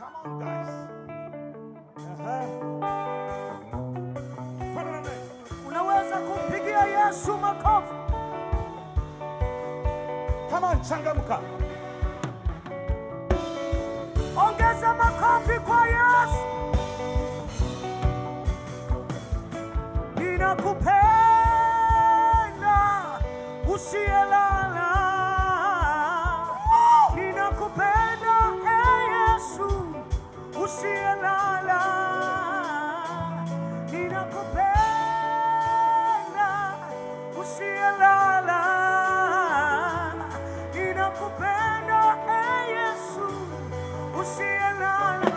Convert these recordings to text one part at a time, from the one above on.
Come on, guys. Mbele. Unaweza kumpigia Yesu makofi. Come on, changamka. Ongeza makofi kwa Yesu. Ninakupenda usiyelala. Ninakupenda usiyelala. Ninakupenda e Yesu usiyelala.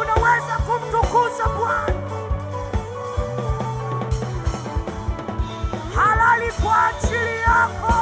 Unaweza kumtukuza Bwana halali kwa ajili yako.